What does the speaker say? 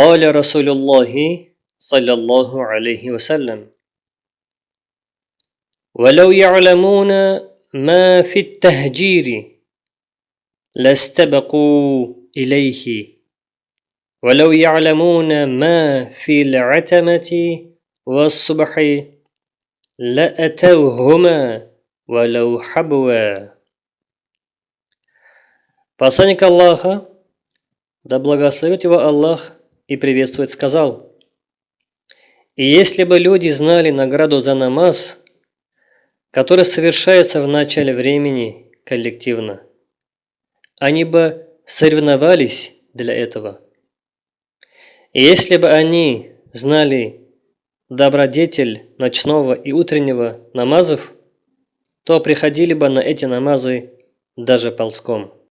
قال رسول الله صلى الله عليه وسلم ولو يعلمون ما في التهجير لاستبقوا إليه ولو يعلمون ما في العتمة والصبح لأتوهما ولو حبوا Посланник Аллаха, да благословит его Аллах и приветствует, сказал, «И если бы люди знали награду за намаз, который совершается в начале времени коллективно, они бы соревновались для этого. И если бы они знали добродетель ночного и утреннего намазов, то приходили бы на эти намазы даже ползком.